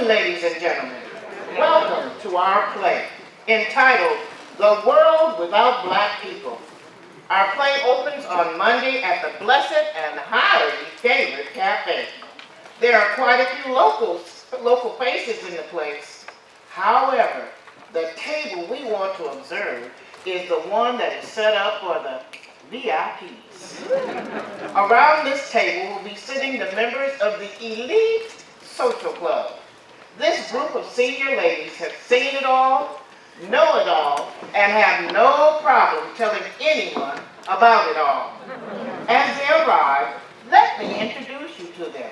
afternoon, ladies and gentlemen. Welcome to our play entitled The World Without Black People. Our play opens on Monday at the Blessed and highly favored cafe. There are quite a few locals, local faces in the place. However, the table we want to observe is the one that is set up for the VIPs. Around this table will be sitting the members of the elite social club. This group of senior ladies have seen it all, know it all, and have no problem telling anyone about it all. As they arrive, let me introduce you to them.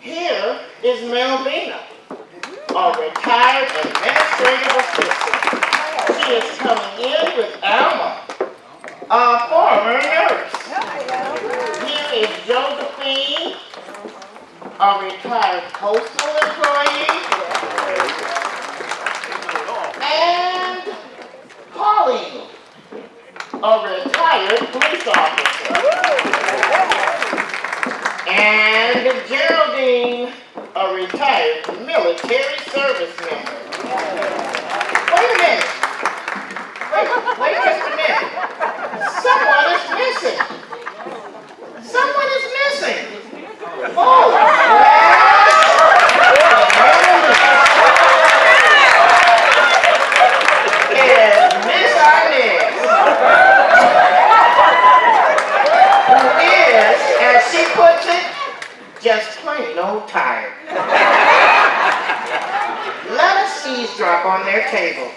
Here is Melvina, a retired administrative assistant. She is coming in with Alma, a former nurse. Here is Josephine, a retired postal employee. And Pauline, a retired police officer. And Geraldine, a retired military service member. Wait a minute. Wait, wait just a minute. Someone is missing. Someone is missing. Oh, yes. Is Miss Inez, who is, as she puts it, just plain old tired. Let us eavesdrop on their table.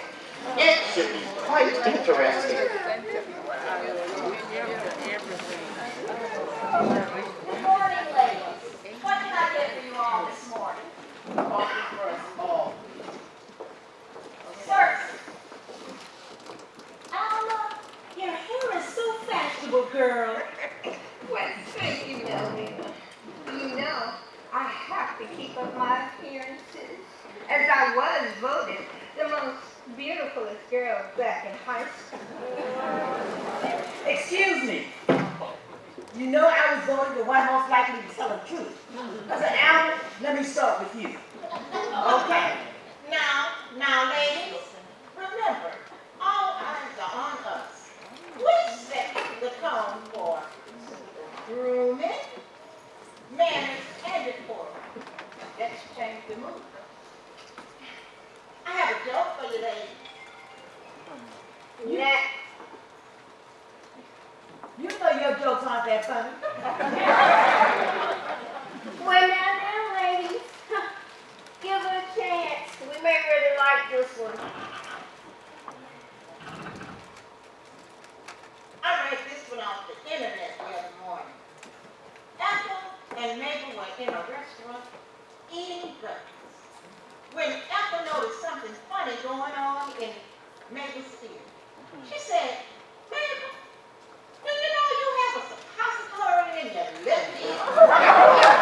It should be quite interesting. Good morning, ladies. What can I get for you all this morning? Coffee for us all. Sir. Alma, your hair is so fashionable, girl. Well, thank you, Melvina. You know, I have to keep up my appearances, as I was voted the most beautifulest girl back in high school. Excuse me. You know I was voted the one most likely to tell the truth. I said, Alan, let me start with you. Okay. Now, now, ladies, remember, all eyes are on us. We set the tone for grooming, manners, and decorum. Let's change the mood. I have a joke for you, ladies. You, you know your jokes aren't that funny. Well, now, now, ladies, give her a chance. We may really like this one. I read this one off the internet the other morning. Ethel and Mabel were in a restaurant eating breakfast. When Ethel noticed something funny going on in Mabel's ear, mm-hmm. she said, Mabel, do you know you have a suppository in your left ear?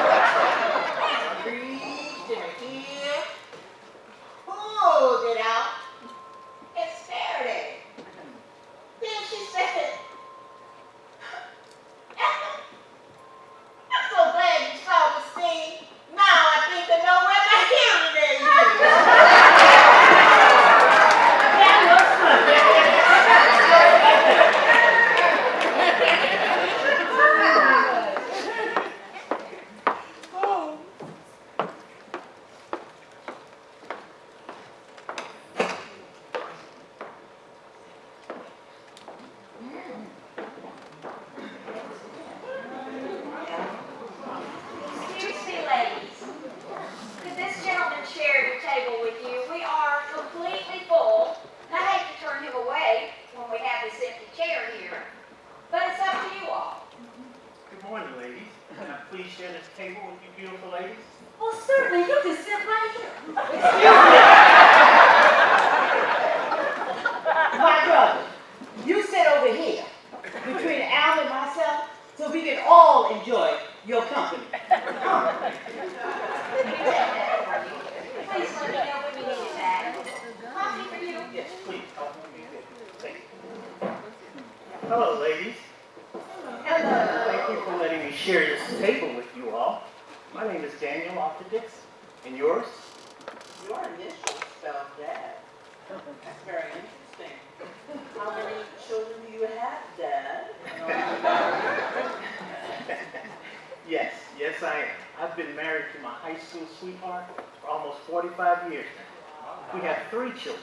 Children,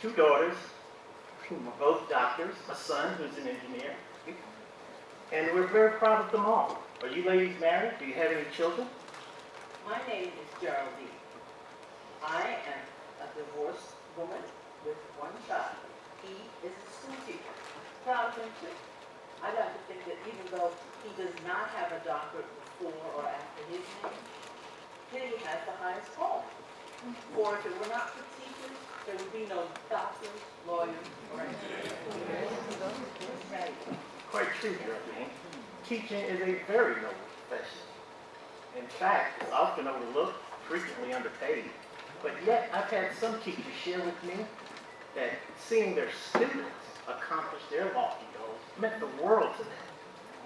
two daughters, both doctors, a son who's an engineer, and we're very proud of them all. Are you ladies married? Do you have any children? My name is Geraldine. I am a divorced woman with one child. He is a school teacher. Proud of him too. I like to think that even though he does not have a doctorate before or after his name, he has the highest call. For if it were not for there would be no doctors, lawyers, or engineers. Quite true, Geraldine. Teaching is a very noble profession. In fact, it's often overlooked, frequently underpaid. But yet, I've had some teachers share with me that seeing their students accomplish their lofty goals meant the world to them,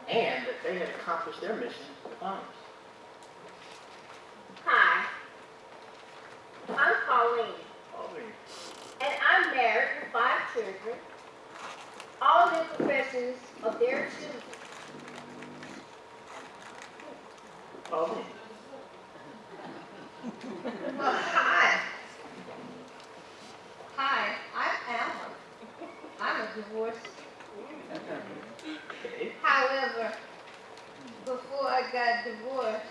and that they had accomplished their mission with honors. Hi. I'm Pauline, Oh, and I'm married with five children, all in professions of their choosing. oh, Well, hi. Hi, I'm Alma. I'm a divorced. okay. However, before I got divorced,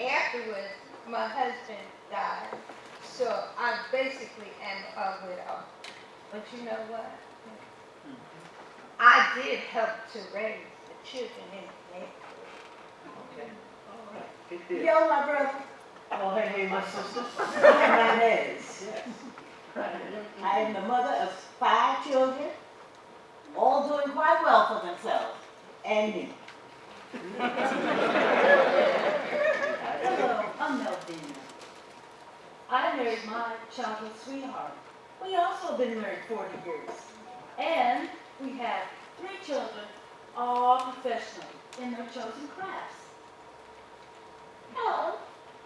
afterwards, my husband died. So I basically am a widow. But you know what? I did help to raise the children in the neighborhood. Okay. All right. Good deal. Yo, my brother. Oh, hey, hey, my sister. I'm Inez. Yes. I am the mother of five children, all doing quite well for themselves, and me. Hello, I'm Melvina. I married my childhood sweetheart. We also been married 40 years. And we have three children, all professional in their chosen crafts. Hello,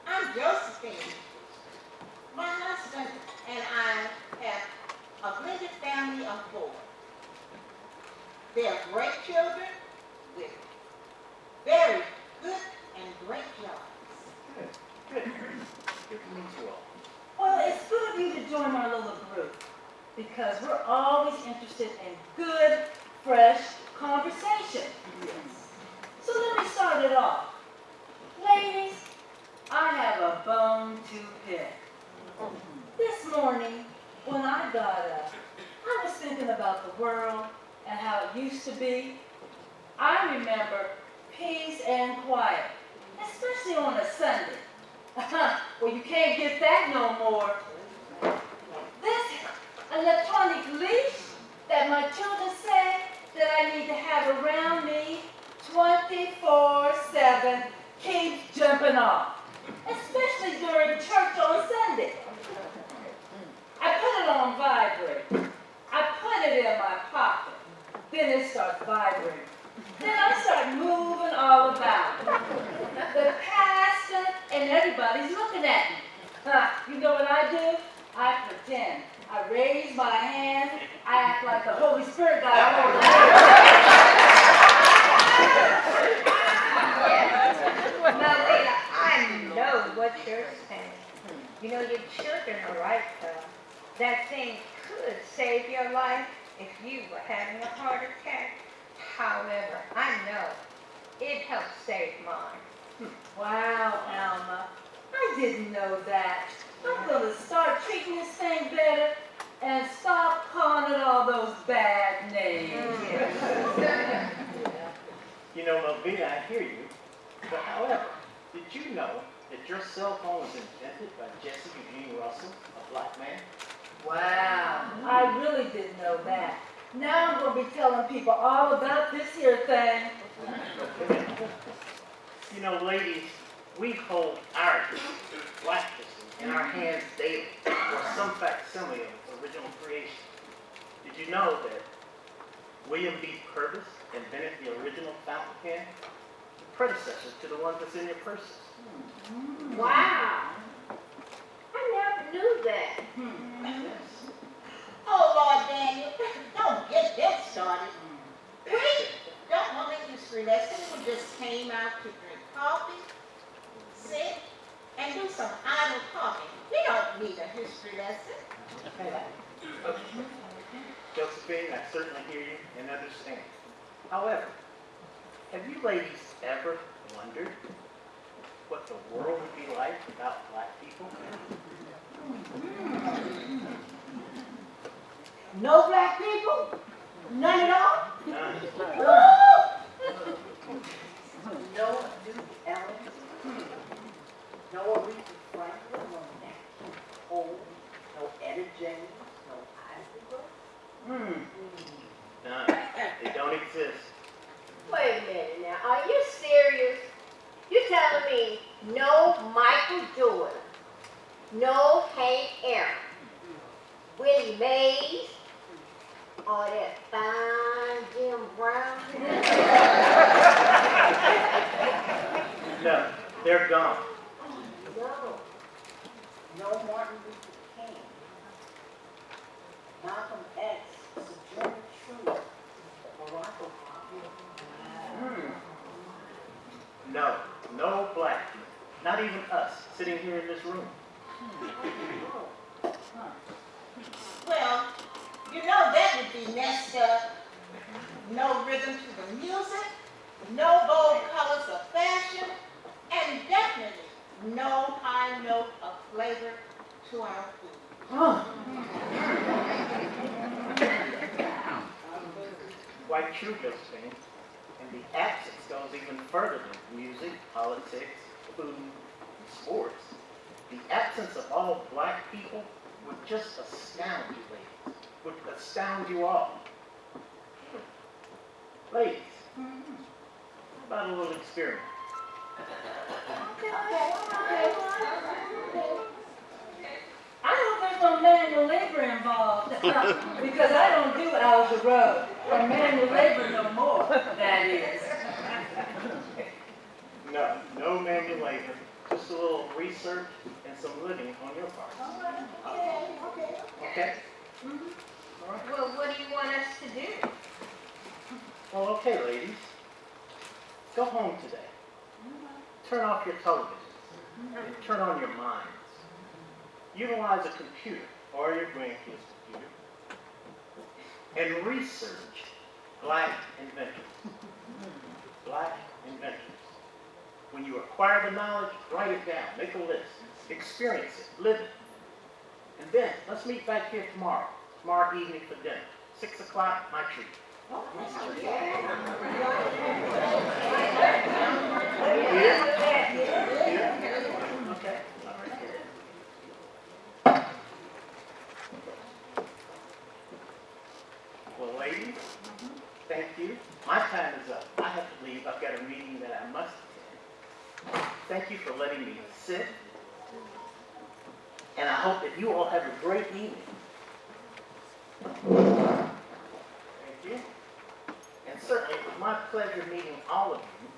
I'm Josephine. My husband and I have a blended family of four. They're great children with very good and great jobs. Good. Good. Good to meet you all. Well, it's good of you to join our little group because we're always interested in good, fresh conversation. So let me start it off. Ladies, I have a bone to pick. This morning, when I got up, I was thinking about the world and how it used to be. I remember peace and quiet, especially on a Sunday. well, you can't get that no more. This electronic leash that my children say that I need to have around me 24-7 keeps jumping off, especially during church on Sunday. I put it on vibrate. I put it in my pocket. Then it starts vibrating. Then I start moving all about. The pastor everybody's looking at me. Huh, you know what I do? I pretend. I raise my hand. I act like the Holy Spirit got a hold of me. Melvina, I know what you're saying. You know, your children are right, though. That thing could save your life if you were having a heart attack. However, I know it helped save mine. Wow, Alma. I didn't know that. I'm gonna start treating this thing better and stop calling it all those bad names. Mm. You know, Melvina, I hear you. But however, did you know that your cell phone was invented by Jesse Eugene Russell, a black man? Wow, I really didn't know that. Now I'm gonna be telling people all about this here thing. You know, ladies, we hold our history, black history, in our hands daily, or some facsimile of its original creation. Did you know that William B. Purvis invented the original fountain pen? The predecessor to the one that's in your purses. Mm-hmm. Wow. I never knew that. Hmm. Oh, Lord Daniel, don't get that started. Hmm. We don't want a history lesson. We just came out to drink coffee, sit, and do some idle talking. We don't need a history lesson. Josephine, I certainly hear you and understand. However, have you ladies ever wondered what the world would be like without black people? No black people? None at all? None. No Duke Ellington, no Aretha Franklin, no Nat King Cole, no Etta James, no Ivy Grove. Hmm. None. They don't exist. Wait a minute now, are you serious? You're telling me no Michael Jordan, no Hank Aaron, Willie Mays, or that fine Jim Brown? No, they're gone. No. Martin Luther King, Malcolm X, Sojourner Truth, Barack Obama. Hmm. No, no black people. Not even us sitting here in this room. Well, you know that would be messed up. No rhythm to the music, no bold colors of fashion, and definitely no high note of flavor to our food. Huh. Quite true, Josephine. And the absence goes even further than music, politics, food, and sports. The absence of all black people would just astound you, ladies. Would astound you all. Hmm. Ladies, hmm. how about a little experiment? Manual labor involved, because I don't do hours of road, or manual labor no more, that is. No, no manual labor, just a little research and some living on your part. Okay, okay, okay? Well, what do you want us to do? Well, okay, ladies. Go home today. Turn off your televisions and turn on your minds. Utilize a computer or your grandkids' computer and research black inventions. Black inventions. When you acquire the knowledge, write it down, make a list, experience it, live it. And then let's meet back here tomorrow, tomorrow evening for dinner. Six o'clock, my treat. Well, ladies, thank you. My time is up. I have to leave. I've got a meeting that I must attend. Thank you for letting me sit. And I hope that you all have a great evening. Thank you. And certainly, it was my pleasure meeting all of you.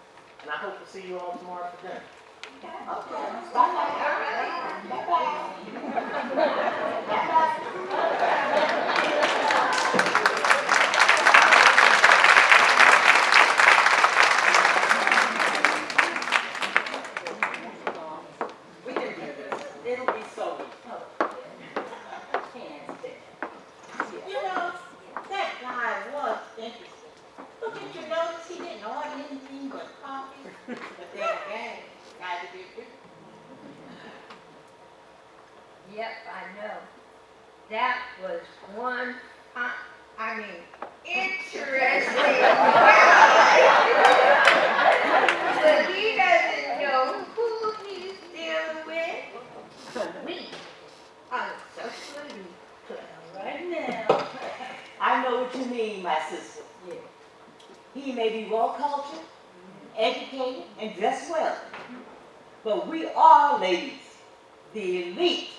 And I hope to see you all tomorrow for dinner. We He may be well cultured, educated, and dressed well. But we are, ladies, the elite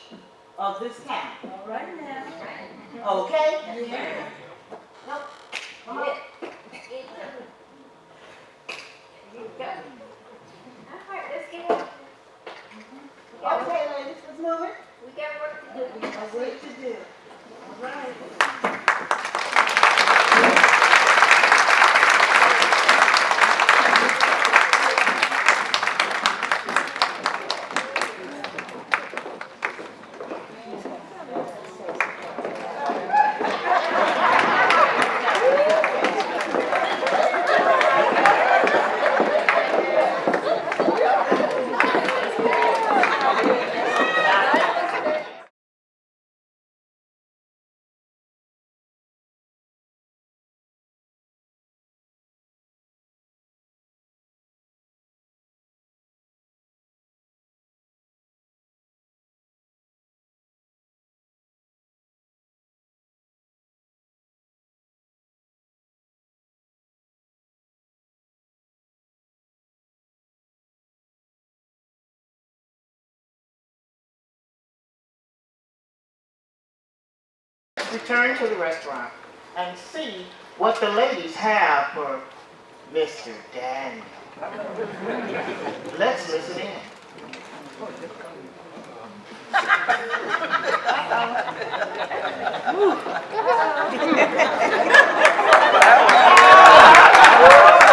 of this town. All right now. Okay? Yeah. Well, come on. Yeah. Okay, ladies, let's move it. We got work to do. A work to do. All right. return to the restaurant and see what the ladies have for Mr. Daniel. Let's listen in.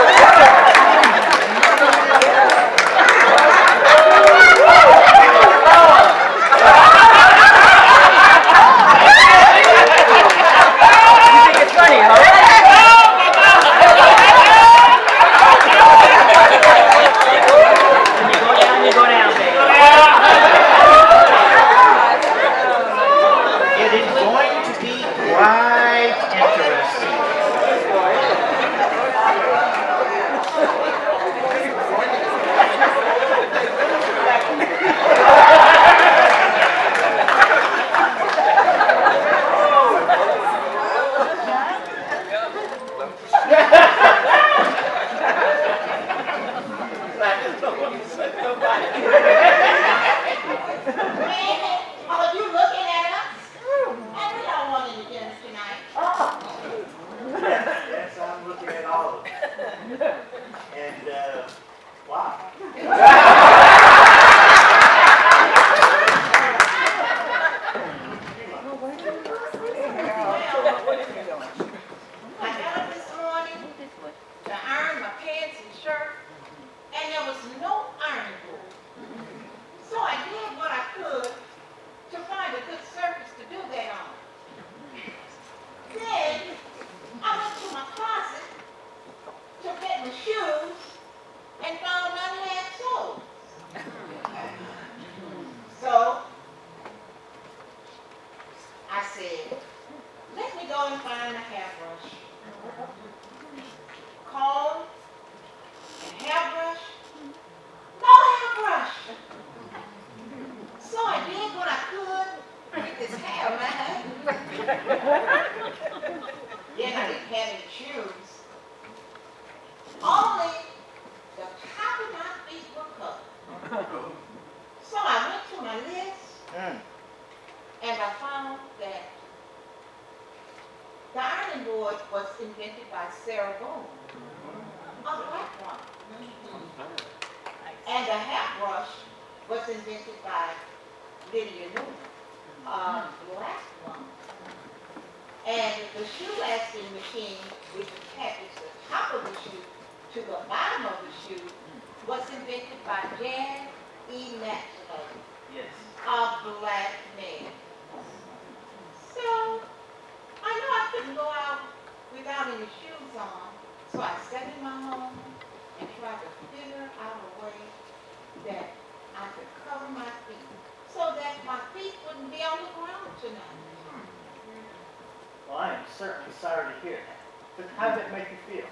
But how did it make you feel?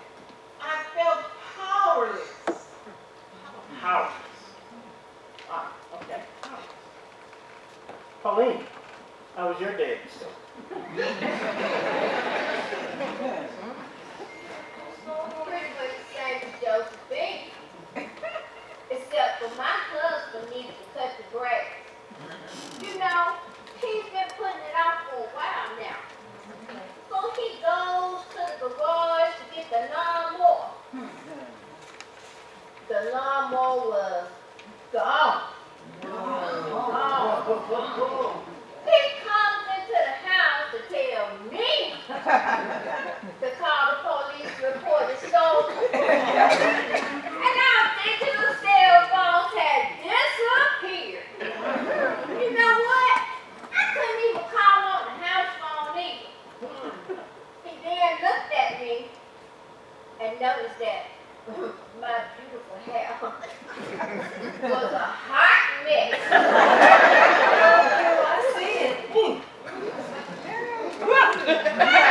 I felt powerless. Powerless. Ah, okay. Pauline, how was your day Pretty much the same as Except for my husband needed to cut the grass. You know, the lawnmower gone. Gone. Gone. He comes into the house to tell me to call the police report the stolen. and our digital cell phones disappeared. You know what? I couldn't even call on the house phone either. He then looked at me and noticed that my beautiful hair was a hot mess. I see it.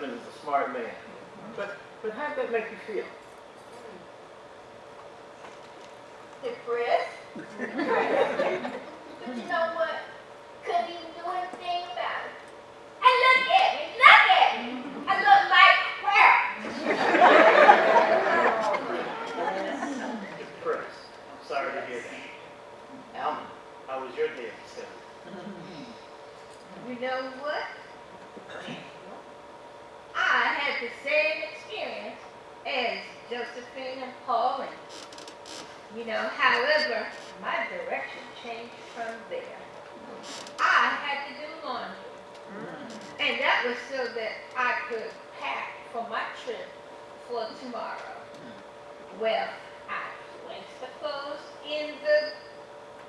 Pauline, your husband is a smart man. But, but how'd that make you feel? Depressed. But you know what? Couldn't even do anything about it. And look at me, look at me. I look like crap. Depressed. I'm sorry to hear that. Alma, how was your day at the center? You know what? I had the same experience as Josephine and Pauline. You know, however, my direction changed from there. I had to do laundry. Mm. And that was so that I could pack for my trip for tomorrow. Well, I placed the clothes in the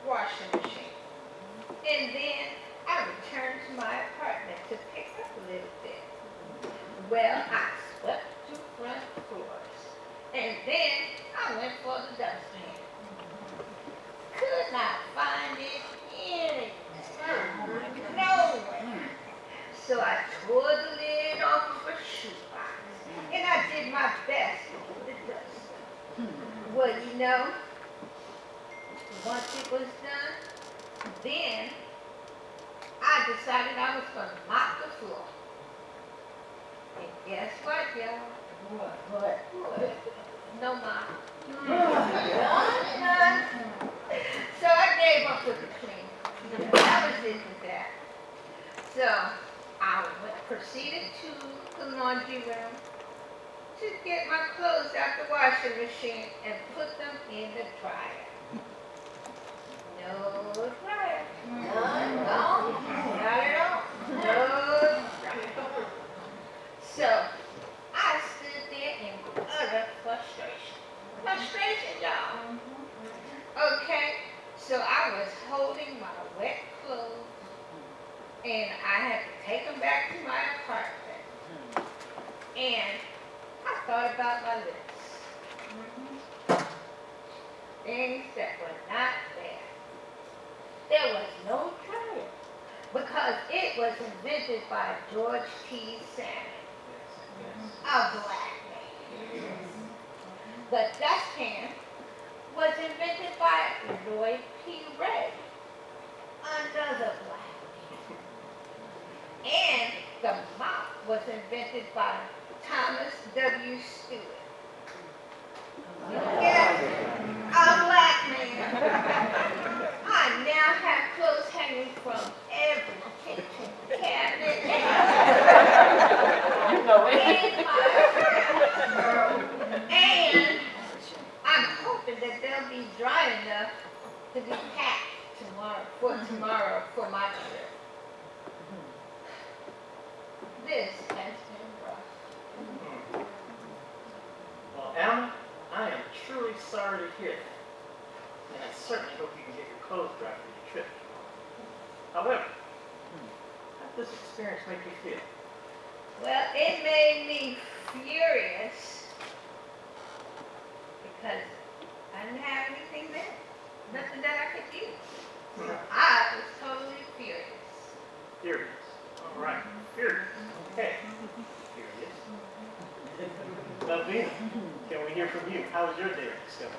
washing machine. And then I returned to my apartment to pick up a little bit. Well, I swept two front floors. And then I went for the dustpan. Could not find it anywhere. Nowhere. So I tore the lid off of a shoebox. And I did my best with the dust. Well, you know, once it was done, then I decided I was gonna mop the floor. Guess what, y'all? What, what? What? No none. So I gave up with the cleaning. That was it that. So I proceeded to the laundry room to get my clothes out the washing machine and put them in the dryer. No dryer. None, no, not at all. No dryer. So I stood there in utter frustration. Frustration, y'all. Okay, so I was holding my wet clothes and I had to take them back to my apartment. And I thought about my list. Things that were not there. There was no dryer because it was invented by George T. Sampson, a black man. The dustpan was invented by Lloyd P. Ray, another black man. And the mop was invented by Thomas W. Stewart. Yes, a black man. I now have clothes hanging from every kitchen cabinet You know room. And that they'll be dry enough to be packed tomorrow, for tomorrow, for my trip. This has been rough. Mm-hmm. Well, Alma, I am truly sorry to hear that. And I certainly hope you can get your clothes dry for your trip. However, how does this experience make you feel? Well, it made me furious because I didn't have anything there, nothing that I could eat. So I was totally furious. Furious. All right, furious. Okay. Furious. Melvina, can we hear from you? How was your day at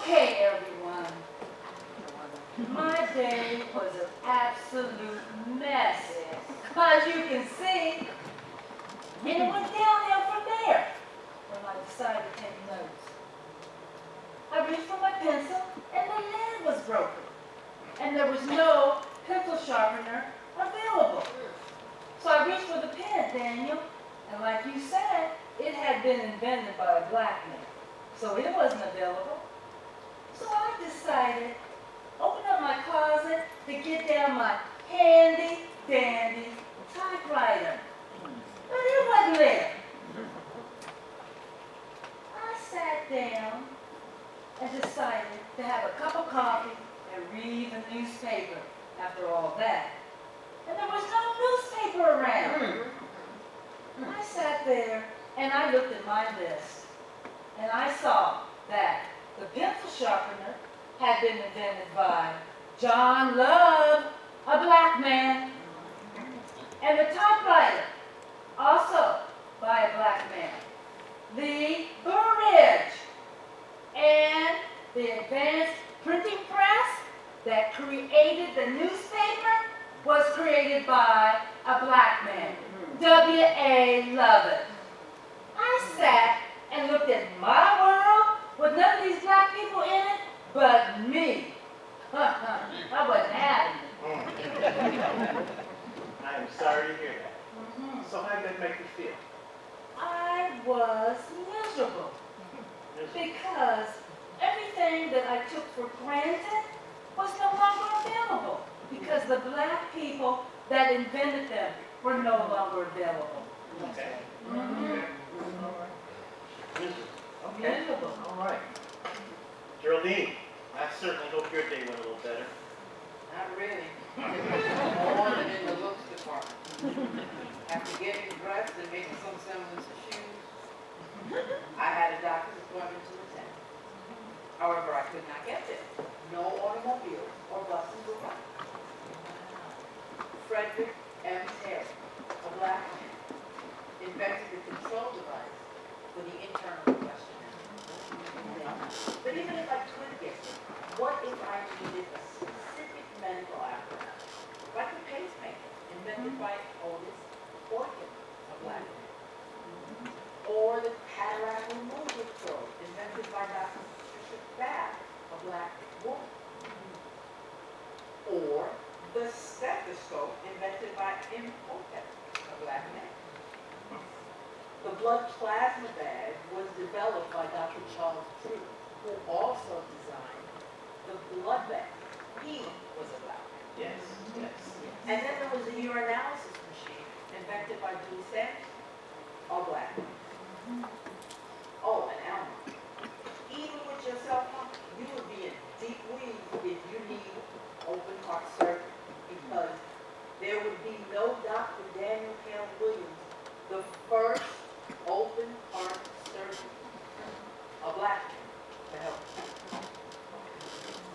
Okay, everyone. My day was an absolute mess, as you can see. And it went downhill from there when I decided to take notes. I reached for my pencil and the lead was broken. And there was no pencil sharpener available. So I reached for the pen, Daniel. And like you said, it had been invented by a black man. So it wasn't available. So I decided, open up my closet to get down my handy dandy typewriter. But it wasn't there. I sat down and decided to have a cup of coffee and read the newspaper after all that. And there was no newspaper around. Mm. I sat there and I looked at my list and I saw that the pencil sharpener had been invented by John Love, a black man, and the typewriter, also by a black man, Lee Burridge, and the advanced printing press that created the newspaper was created by a black man, W.A. Lovette. I sat and looked at my world with none of these black people in it but me. I wasn't having it. I am sorry to hear that. Mm-hmm. So how did that make you feel? I was miserable because everything that I took for granted was no longer available because the black people that invented them were no longer available. Okay. Mhm. Okay. All right. Geraldine, I certainly hope your day went a little better. Not really. More than in the looks department. After getting dressed and making some semblance of shoes, I had a doctor's appointment to attend. However, I could not get there. No automobiles or buses were running. Frederick M. Taylor, a black man, invented the control device for the internal combustion engine. But even if I could get there, what if I needed a specific medical apparatus, like a pacemaker invented by Otis Boykin, a black man? Or the cataract removal probe invented by Dr. Patricia Bath, a black woman? Or the stethoscope invented by Imhotep, a black man? The blood plasma bag was developed by Dr. Charles Drew, who also designed the blood bag. He was a black man. Yes, yes. And then there was the urinalysis machine invented by Sampson, all black. Oh, an Alma, even with your cell you would be in deep weeds if you need open heart surgery because there would be no Dr. Daniel Hale Williams, the first open heart surgeon, a black man, to help.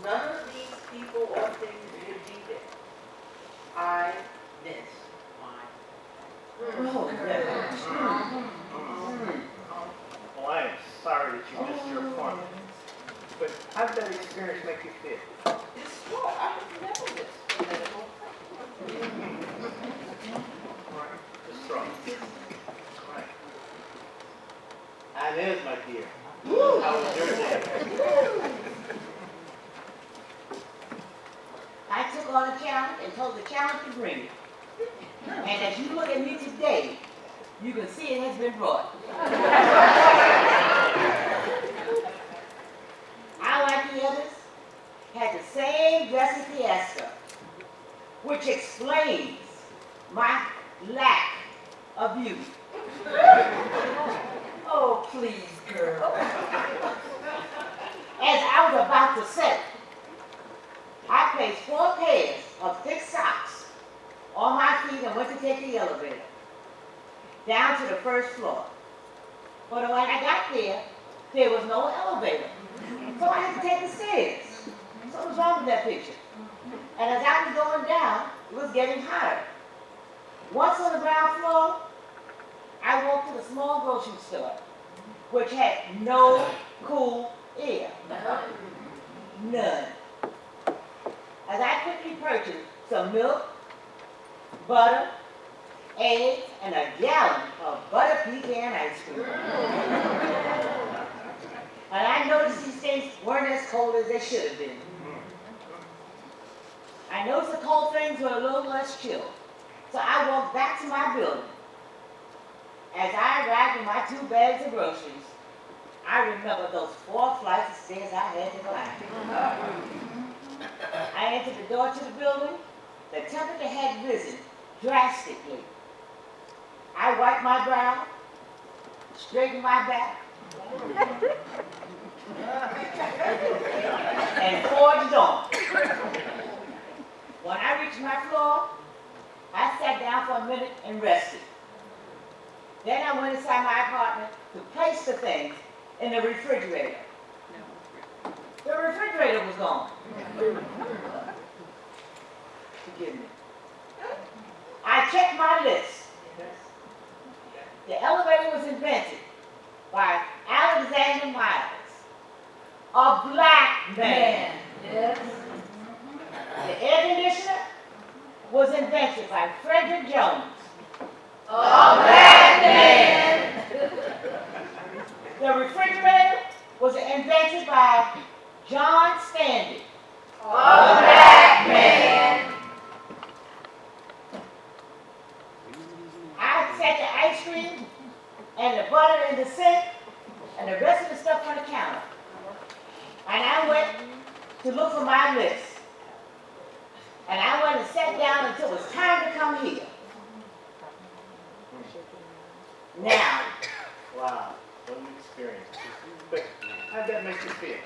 None of these people or things would be there. I miss my. Oh, Am sorry that you missed your oh. appointment. But how did that experience make you feel? It's what? I have never missed a medical All right. Just throw it. All right. Inez, my dear. How was your day? I took on a challenge and told the challenge to bring it. And as you look at me today, you can see it has been brought. I, others, had the same dressing fiesta, which explains my lack of beauty. Oh, please, girl. As I was about to say, I placed four pairs of thick socks on my feet and went to take the elevator down to the first floor. But when I got there, there was no elevator. So I had to take the stairs. So what's wrong with that picture? And as I was going down, it was getting hotter. Once on the ground floor, I walked to the small grocery store, which had no cool air. None. As I quickly purchased some milk, butter, eggs, and a gallon of butter pecan ice cream. And I noticed these things weren't as cold as they should have been. I noticed the cold things were a little less chill. So I walked back to my building. As I arrived with my two bags of groceries, I remember those four flights of stairs I had to climb. I entered the door to the building. The temperature had risen drastically. I wiped my brow, straightened my back, and forged on. When I reached my floor, I sat down for a minute and rested. Then I went inside my apartment to place the things in the refrigerator. The refrigerator was gone. Forgive me. I checked my list. The elevator was invented by Alexander Miles, a black man. Yes. The air conditioner was invented by Frederick Jones, A black man. The refrigerator was invented by John Standard. A black man. I set the ice cream and the butter in the sink and the rest of the stuff on the counter. And I went to look for my list. And I went and sat down until it was time to come here. Now, Wow, what an experience. How'd that make you feel?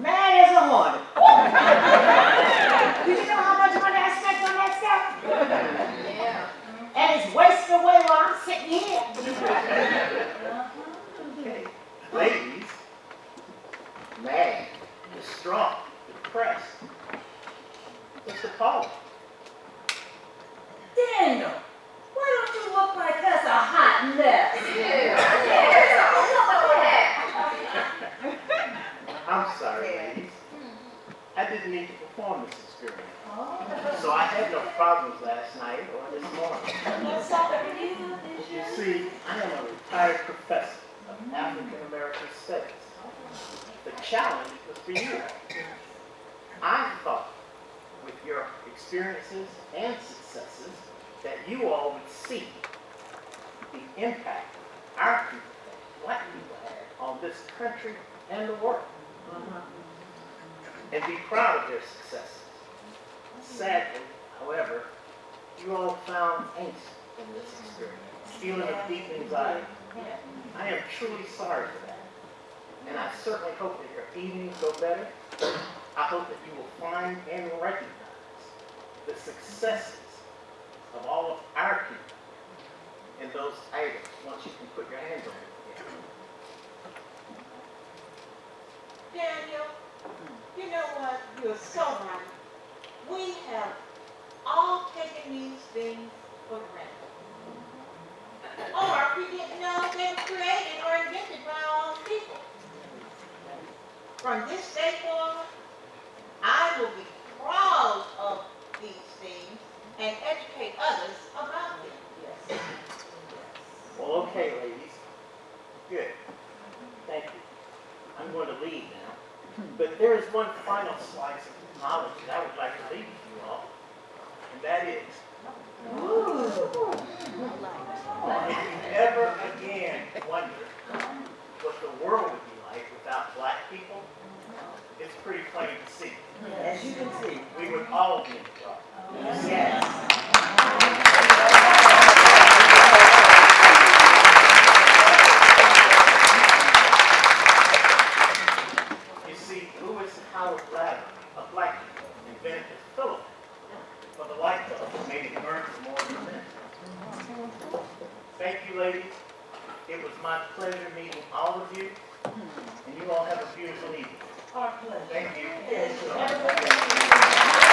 mad as a hornet. Did you know how much money I spent on that stuff? Yeah. And it's wasted away while I'm sitting here. Okay, ladies, mad, distraught, depressed. What's the problem? Daniel, why don't you look like that's a hot mess? I'm sorry, ladies. I didn't need to perform this experiment. So I had no problems last night or this morning. You see, I am a retired professor of African American Studies. The challenge was for you. I thought, with your experiences and successes, that you all would see the impact our people, black people, had on this country and the world. And be proud of their successes. Sadly, however, you all found angst in this experience, feeling of deep anxiety. I am truly sorry for that. And I certainly hope that your evenings go better. I hope that you will find and recognize the successes of all of our people in those items once you can put your hands on it. Daniel, you know what? You're so right. We have all taken these things for granted. Or we didn't know they were created or invented by own people. From this day forward, I will be proud of and educate others about them. Well, okay, ladies. Good. Thank you. I'm going to leave now. But there is one final slice of knowledge that I would like to leave with you all. And that is, if you ever again wonder what the world would be like without black people, it's pretty plain to see. As you can see. We would all be in trouble. Yes. You see, Lewis Howard a black invented the filament for the light bulb that made it burn for more than a. Thank you, ladies. It was my pleasure meeting all of you, and you all have a beautiful evening. Our pleasure. Thank you.